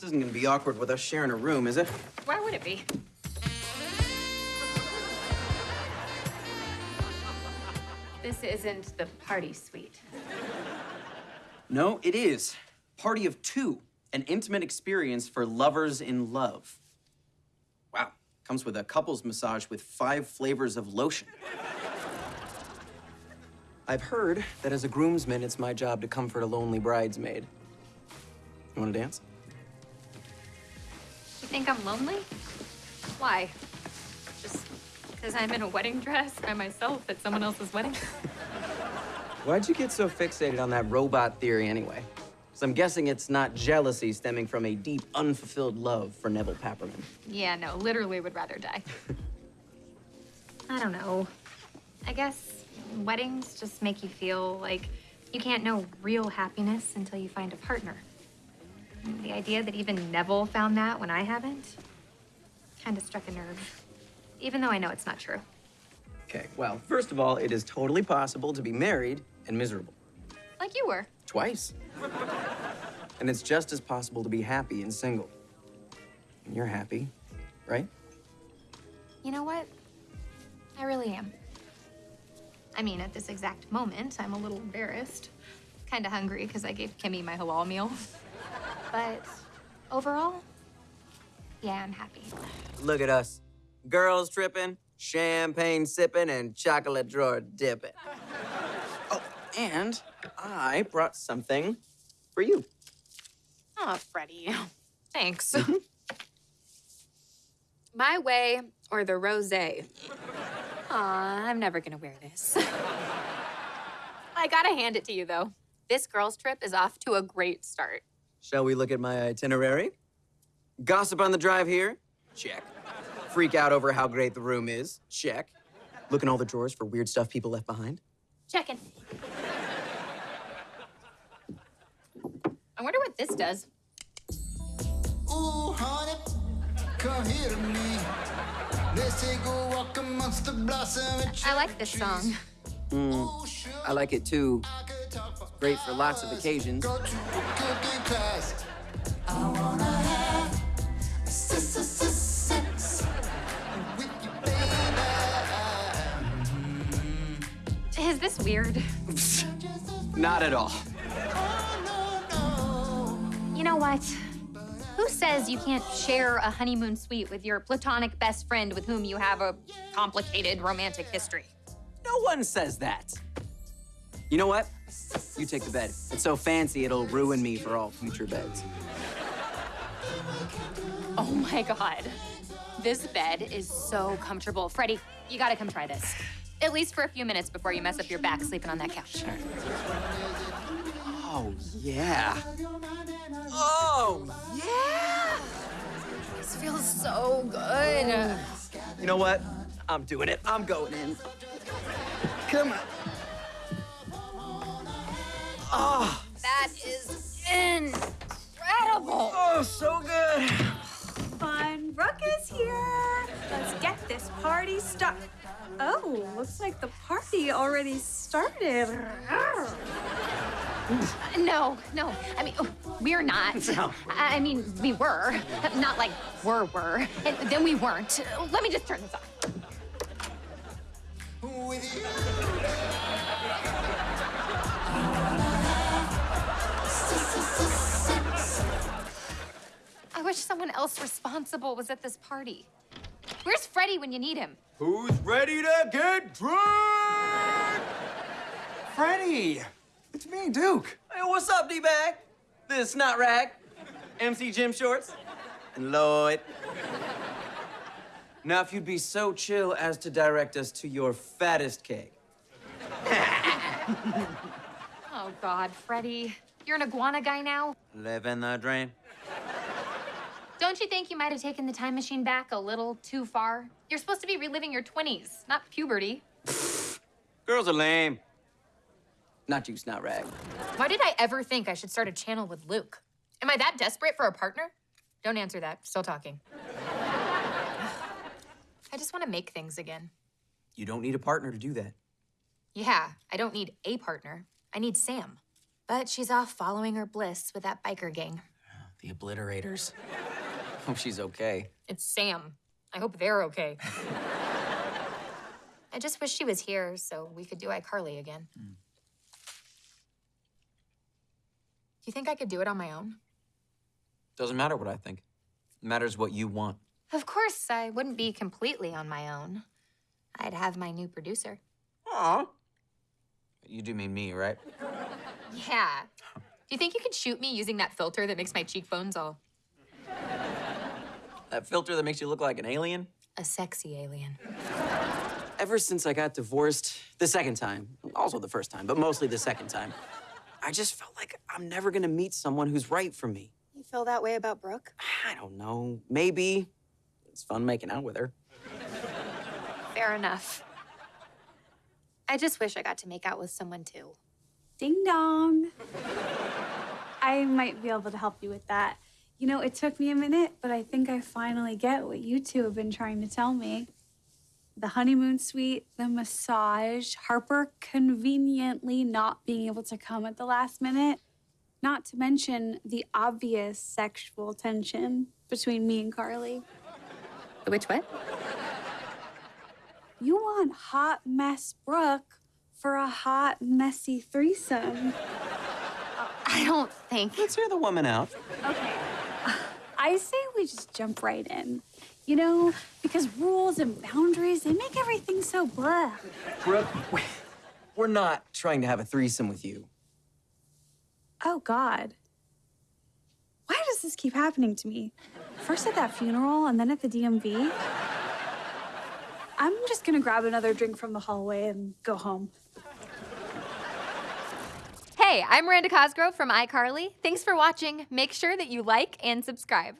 This isn't gonna be awkward with us sharing a room, is it? Why would it be? This isn't the party suite. No, it is. Party of two, an intimate experience for lovers in love. Wow, comes with a couples massage with five flavors of lotion. I've heard that as a groomsman, it's my job to comfort a lonely bridesmaid. You wanna dance? Think I'm lonely? Why? Just because I'm in a wedding dress by myself at someone else's wedding? Why'd you get so fixated on that robot theory anyway? Because I'm guessing it's not jealousy stemming from a deep, unfulfilled love for Nevel Papperman. yeah, no, literally would rather die. I don't know. I guess weddings just make you feel like you can't know real happiness until you find a partner. The idea that even Nevel found that when I haven't kind of struck a nerve. Even though I know it's not true. Okay, well, first of all, it is totally possible to be married and miserable. Like you were. Twice. and it's just as possible to be happy and single. And you're happy, right? You know what? I really am. I mean, at this exact moment, I'm a little embarrassed. Kind of hungry because I gave Kimmy my halal meal. But overall, yeah, I'm happy. Look at us. Girls tripping, champagne sipping, and chocolate drawer dipping. Oh, and I brought something for you. Oh, Freddie. Thanks. Mm-hmm. My way or the rosé. Aw, I'm never gonna wear this. I gotta hand it to you, though. This girls' trip is off to a great start. Shall we look at my itinerary? Gossip on the drive here? Check. Freak out over how great the room is? Check. Look in all the drawers for weird stuff people left behind? Checking. I wonder what this does. Ooh, honey, come here to me. Let's take a walk amongst the blossom and I like this song. Hmm. Ooh, sugar, I like it too. I could talk for Great for lots of occasions. Is this weird? Not at all. You know what? Who says you can't share a honeymoon suite with your platonic best friend with whom you have a complicated romantic history? No one says that. You know what? You take the bed. It's so fancy it'll ruin me for all future beds. Oh my god. This bed is so comfortable. Freddie, you gotta come try this. At least for a few minutes before you mess up your back sleeping on that couch. Oh, yeah. Oh, yeah! This feels so good. You know what? I'm doing it. I'm going in. Come on. Oh, That is incredible. oh, so good. Fun ruckus here. Let's get this party started. Oh, looks like the party already started. Uh, no, no. I mean, oh, we're not. No. I I mean, we were. Not like were, were. And then we weren't. Let me just turn this off. With you. I someone else responsible was at this party. Where's Freddie when you need him? Who's ready to get drunk? Freddie! It's me, Duke. Hey, what's up, D-Bag? This is Snot Rag, MC Jim Shorts, and Lloyd. Now, if you'd be so chill as to direct us to your fattest cake. Oh, God, Freddie. You're an iguana guy now? Living the dream. Don't you think you might have taken the time machine back a little too far? You're supposed to be reliving your 20s, not puberty. Girls are lame. Not you, Snot Rag. Why did I ever think I should start a channel with Luke? Am I that desperate for a partner? Don't answer that. Still talking. I just want to make things again. You don't need a partner to do that. Yeah, I don't need a partner. I need Sam. But she's off following her bliss with that biker gang. The obliterators. Hope she's okay. It's Sam. I hope they're okay. I just wish she was here so we could do iCarly again. Do you think I could do it on my own? Doesn't matter what I think. It matters what you want. Of course, I wouldn't be completely on my own. I'd have my new producer. Aw. You do mean me, right? Yeah. Do you think you could shoot me using that filter that makes my cheekbones all That filter that makes you look like an alien? a sexy alien? Ever since I got divorced, the second time, also the first time, but mostly the second time, I just felt like I'm never gonna meet someone who's right for me. You feel that way about Brooke? I don't know. Maybe. It's fun making out with her. Fair enough. I just wish I got to make out with someone too. Ding dong. I might be able to help you with that. You know, it took me a minute, but I think I finally get what you two have been trying to tell me. The honeymoon suite, the massage, Harper conveniently not being able to come at the last minute, not to mention the obvious sexual tension between me and Carly. Which what? You want hot mess Brooke for a hot, messy threesome. I don't think. Let's hear the woman out. Okay. I say we just jump right in. You know, because rules and boundaries, they make everything so blah. Brooke, we're not trying to have a threesome with you. Oh, God. Why does this keep happening to me? First at that funeral and then at the DMV. I'm just gonna grab another drink from the hallway and go home. Hey, I'm Miranda Cosgrove from iCarly. Thanks for watching. Make sure that you like and subscribe.